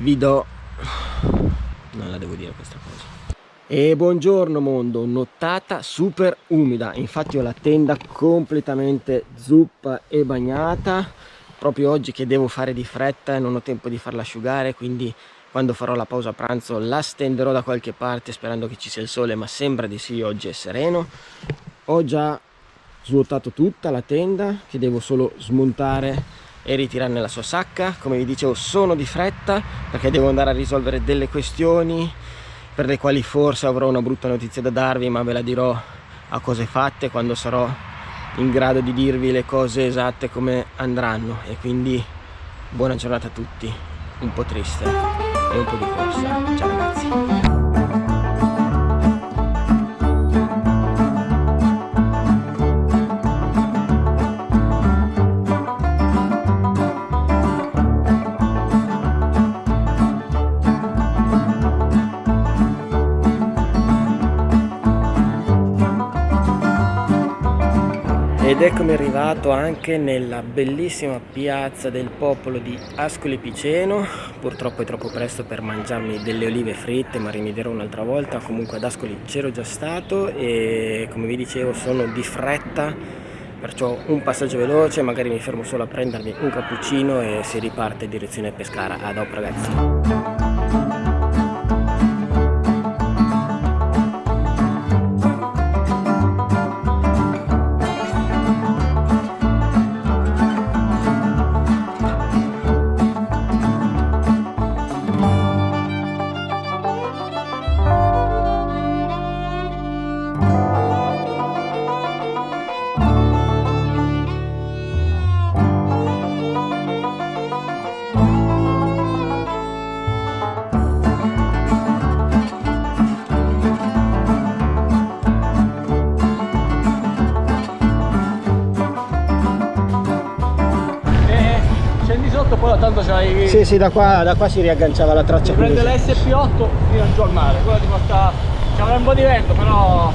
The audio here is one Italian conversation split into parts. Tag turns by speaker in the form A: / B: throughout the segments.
A: vi do non la devo dire questa cosa. E buongiorno mondo nottata super umida. Infatti ho la tenda completamente zuppa e bagnata. Proprio oggi che devo fare di fretta non ho tempo di farla asciugare quindi quando farò la pausa pranzo la stenderò da qualche parte sperando che ci sia il sole ma sembra di sì oggi è sereno. Ho già svuotato tutta la tenda che devo solo smontare e ritirare nella sua sacca. Come vi dicevo sono di fretta perché devo andare a risolvere delle questioni per le quali forse avrò una brutta notizia da darvi ma ve la dirò a cose fatte quando sarò in grado di dirvi le cose esatte come andranno. E quindi buona giornata a tutti. Un po' triste e un po' di corsa. Ciao ragazzi ed eccomi arrivato anche nella bellissima piazza del popolo di Ascoli Piceno. Purtroppo è troppo presto per mangiarmi delle olive fritte ma rimedierò un'altra volta. Comunque ad Ascoli c'ero già stato e come vi dicevo sono di fretta perciò un passaggio veloce magari mi fermo solo a prendermi un cappuccino e si riparte in direzione Pescara. A dopo ragazzi
B: tanto c'hai...
A: Sì, sì, da qua, da qua si riagganciava la traccia.
B: Prende l'SP8 fino giù al mare, quella ti porta... C'è un po' di vento, però...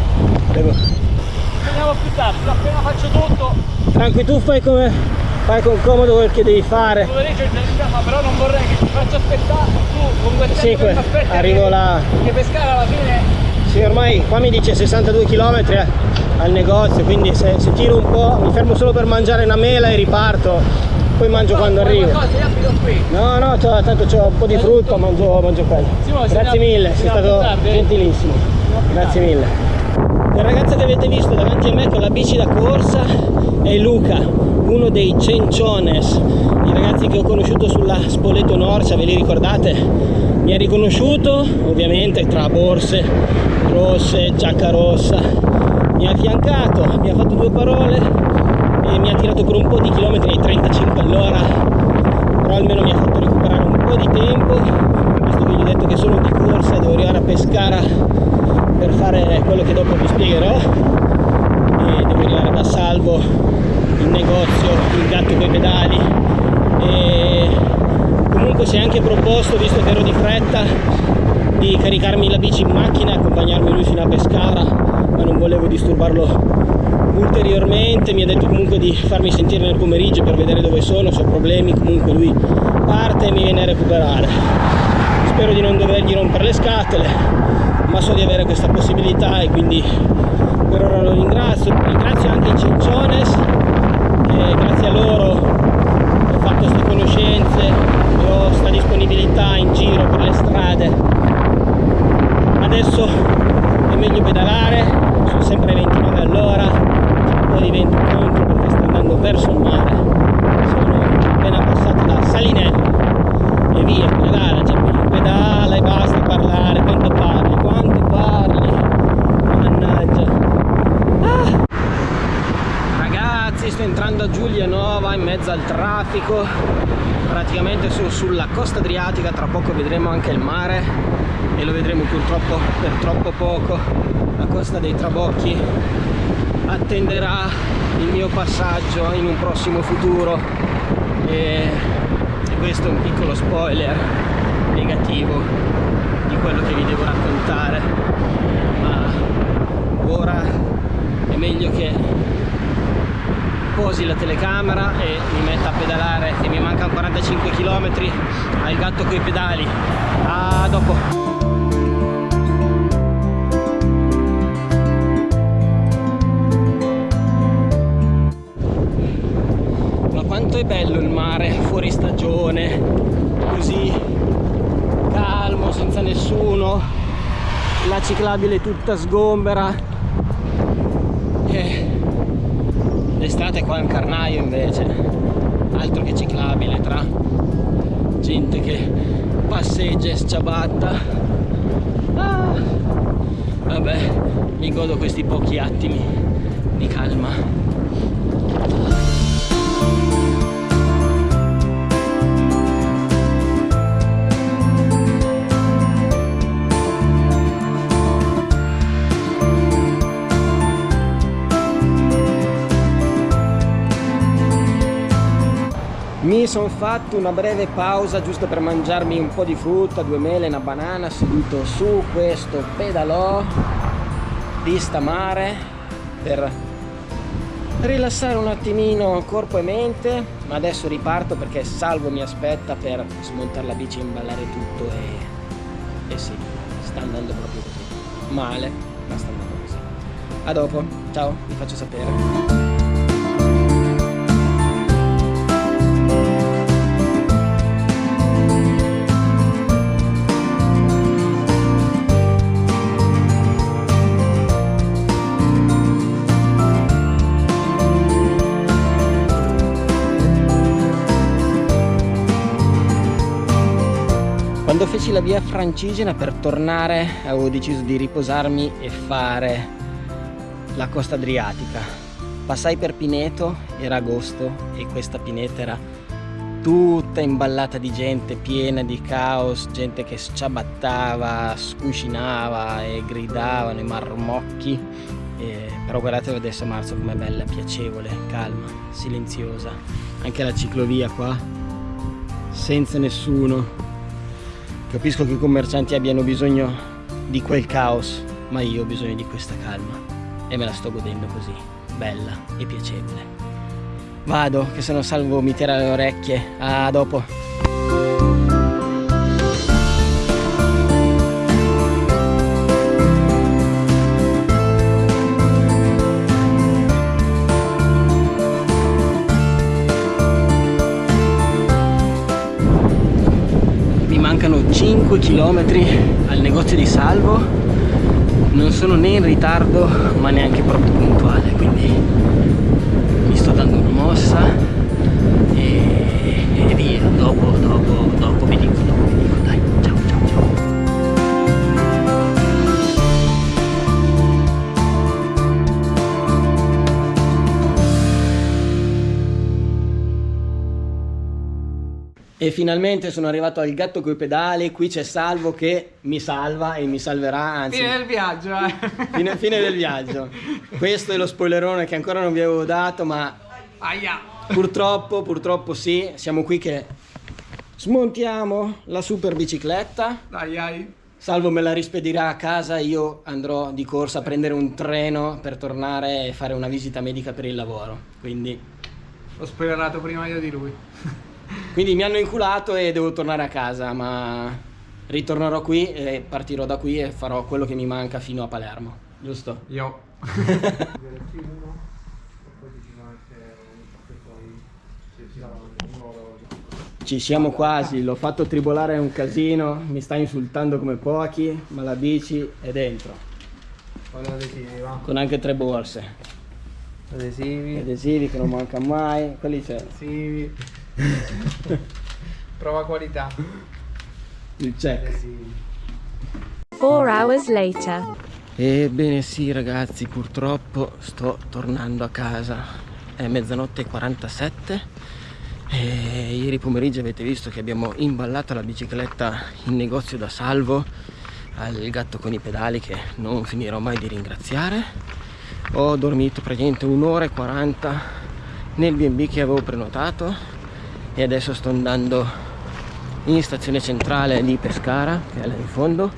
B: Devo... Veniamo più tardi, appena faccio tutto...
A: Tranqui, tu fai come... Fai con comodo quel che devi fare.
B: Però non vorrei che ti faccia aspettare, tu con quel
A: sì, que... arrivo là.
B: Che pescare alla fine...
A: Sì, ormai qua mi dice 62 km al negozio, quindi se, se tiro un po', mi fermo solo per mangiare una mela e riparto poi mangio quando arrivo. no no tanto c'ho un po' di frutto mangio, mangio quello. Grazie mille sei stato gentilissimo. Grazie mille. Il ragazzo che avete visto davanti a me con la bici da corsa è Luca uno dei Cenciones. I ragazzi che ho conosciuto sulla Spoleto Norcia ve li ricordate? mi ha riconosciuto ovviamente tra borse rosse giacca rossa. Mi ha affiancato mi ha fatto due parole e mi ha tirato per un po' di chilometri ai 35 all'ora. Però almeno mi ha fatto recuperare un po' di tempo visto che gli ho detto che sono di corsa devo arrivare a Pescara per fare quello che dopo vi spiegherò. E devo arrivare da salvo in negozio il gatto coi pedali. E comunque si è anche proposto visto che ero di fretta di caricarmi la bici in macchina e accompagnarmi lui fino a Pescara ma non volevo disturbarlo ulteriormente mi ha detto comunque di farmi sentire nel pomeriggio per vedere dove sono se ho problemi comunque lui parte e mi viene a recuperare. Spero di non dovergli rompere le scatole ma so di avere questa possibilità e quindi per ora lo ringrazio. Ringrazio anche i Cinciones e grazie a loro ho fatto queste conoscenze e ho questa disponibilità in giro per le strade. Adesso è meglio pedalare sono sempre 29 all'ora po' di vento contro perché sta andando verso il mare. Sono appena passato da Salinello e via, pedala, cioè, pedala e basta parlare, quanto parli, quanto parli mannaggia ah. Ragazzi sto entrando a Giulianova in mezzo al traffico praticamente sono sulla costa adriatica tra poco vedremo anche il mare e lo vedremo purtroppo per troppo poco. La costa dei Trabocchi attenderà il mio passaggio in un prossimo futuro e, e questo è un piccolo spoiler negativo di quello che vi devo raccontare. Ma ora è meglio posi la telecamera e mi metta a pedalare che mi mancano 45 5 km al gatto coi pedali. A dopo. Quanto è bello il mare fuori stagione così calmo senza nessuno la ciclabile tutta sgombera l'estate qua un carnaio invece altro che ciclabile tra gente che passeggia e sciabatta. Ah, vabbè mi godo questi pochi attimi di calma sono fatto una breve pausa giusto per mangiarmi un po' di frutta, due mele, una banana seduto su questo pedalò vista mare per rilassare un attimino corpo e mente. Ma adesso riparto perché Salvo mi aspetta per smontare la bici imballare tutto e, e sì, sta andando proprio così. Male ma sta andando così. A dopo, ciao, vi faccio sapere Quando feci la via francigena per tornare avevo deciso di riposarmi e fare la costa adriatica. Passai per Pineto, era agosto e questa Pineta era tutta imballata di gente, piena di caos, gente che sciabattava, scuscinava e gridavano i marmocchi. E, però guardate adesso marzo com'è bella, piacevole, calma, silenziosa. Anche la ciclovia qua, senza nessuno, Capisco che i commercianti abbiano bisogno di quel caos, ma io ho bisogno di questa calma e me la sto godendo così, bella e piacevole. Vado, che se non salvo mi tira le orecchie. A dopo. 5 km al negozio di Salvo. Non sono né in ritardo ma neanche proprio puntuale quindi mi sto dando una mossa E finalmente sono arrivato al gatto coi pedali, qui c'è Salvo che mi salva e mi salverà, anzi...
B: Fine del viaggio, eh!
A: Fine, fine del viaggio. Questo è lo spoilerone che ancora non vi avevo dato, ma...
B: Aia!
A: Purtroppo, purtroppo sì, siamo qui che smontiamo la super bicicletta.
B: Dai, ai!
A: Salvo me la rispedirà a casa, io andrò di corsa a prendere un treno per tornare e fare una visita medica per il lavoro, quindi...
B: Ho spoilerato prima io di lui.
A: Quindi mi hanno inculato e devo tornare a casa, ma ritornerò qui e partirò da qui e farò quello che mi manca fino a Palermo, giusto?
B: Io.
A: Ci siamo quasi, l'ho fatto tribolare un casino, mi sta insultando come pochi, ma la bici è dentro.
B: Con adesivi, va.
A: Con anche tre borse.
B: Adesivi.
A: Adesivi che non mancano mai, quelli c'è.
B: Adesivi. Prova qualità.
A: Il check.
C: 4 hours later.
A: Ebbene sì ragazzi, purtroppo sto tornando a casa. È mezzanotte e 47 e ieri pomeriggio avete visto che abbiamo imballato la bicicletta in negozio da salvo al gatto con i pedali che non finirò mai di ringraziare. Ho dormito praticamente un'ora e 40 nel B&B che avevo prenotato e adesso sto andando in stazione centrale di Pescara che è là in fondo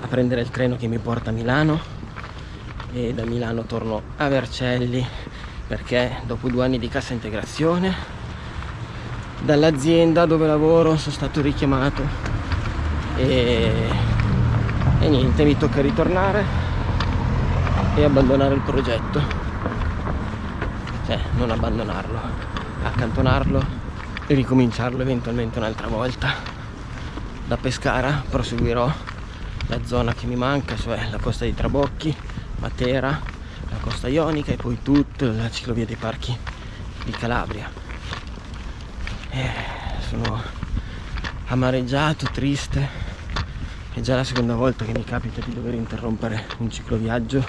A: a prendere il treno che mi porta a Milano. E da Milano torno a Vercelli perché dopo due anni di cassa integrazione dall'azienda dove lavoro sono stato richiamato. E, e niente mi tocca ritornare e abbandonare il progetto. Cioè non abbandonarlo accantonarlo e ricominciarlo eventualmente un'altra volta. Da Pescara proseguirò la zona che mi manca cioè la costa di Trabocchi Matera la costa ionica e poi tutta la ciclovia dei parchi di Calabria. Eh, sono amareggiato, triste. È già la seconda volta che mi capita di dover interrompere un cicloviaggio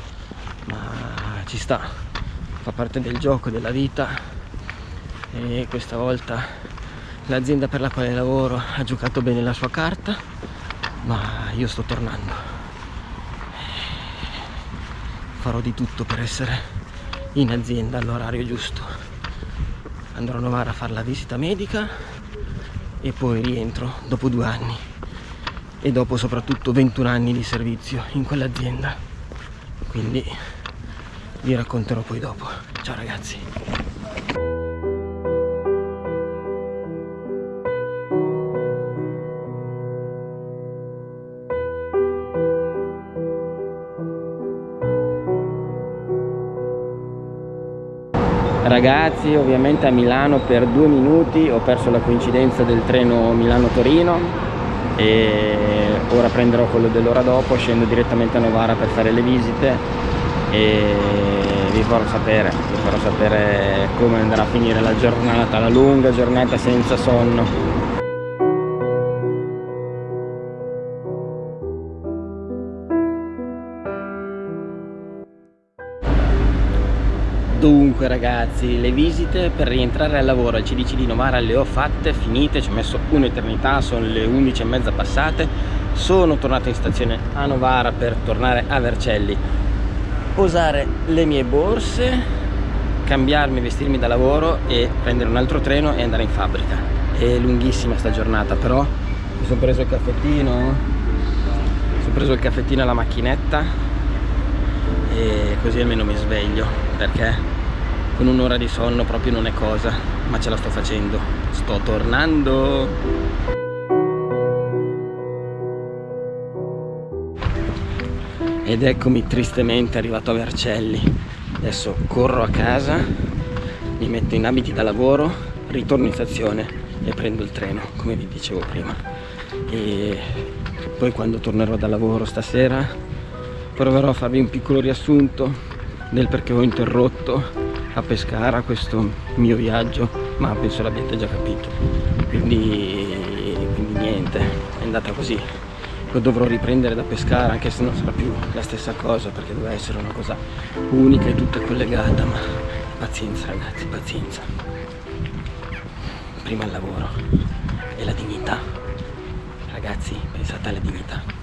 A: ma ci sta. Fa parte del gioco, della vita e questa volta l'azienda per la quale lavoro ha giocato bene la sua carta ma io sto tornando. Farò di tutto per essere in azienda all'orario giusto. Andrò a Novara a fare la visita medica e poi rientro dopo due anni. E dopo soprattutto 21 anni di servizio in quell'azienda. Quindi vi racconterò poi dopo. Ciao ragazzi ragazzi ovviamente a Milano per due minuti. Ho perso la coincidenza del treno Milano-Torino e ora prenderò quello dell'ora dopo. Scendo direttamente a Novara per fare le visite e vi farò sapere vi farò sapere come andrà a finire la giornata la lunga giornata senza sonno Dunque ragazzi, le visite per rientrare al lavoro al CDC di Novara le ho fatte, finite, ci ho messo un'eternità, sono le 11 e mezza passate, sono tornato in stazione a Novara per tornare a Vercelli, posare le mie borse, cambiarmi, vestirmi da lavoro e prendere un altro treno e andare in fabbrica. È lunghissima sta giornata, però mi sono preso il caffettino, mi sono preso il caffettino alla macchinetta e così almeno mi sveglio perché con un'ora di sonno proprio non è cosa ma ce la sto facendo. Sto tornando. Ed eccomi tristemente arrivato a Vercelli. Adesso corro a casa mi metto in abiti da lavoro ritorno in stazione e prendo il treno come vi dicevo prima. E poi quando tornerò da lavoro stasera proverò a farvi un piccolo riassunto del perché ho interrotto a Pescara questo mio viaggio ma penso l'abbiate già capito. Quindi, quindi niente è andata così. Lo dovrò riprendere da Pescara anche se non sarà più la stessa cosa perché deve essere una cosa unica e tutta collegata ma pazienza ragazzi pazienza. Prima il lavoro e la dignità. Ragazzi pensate alla dignità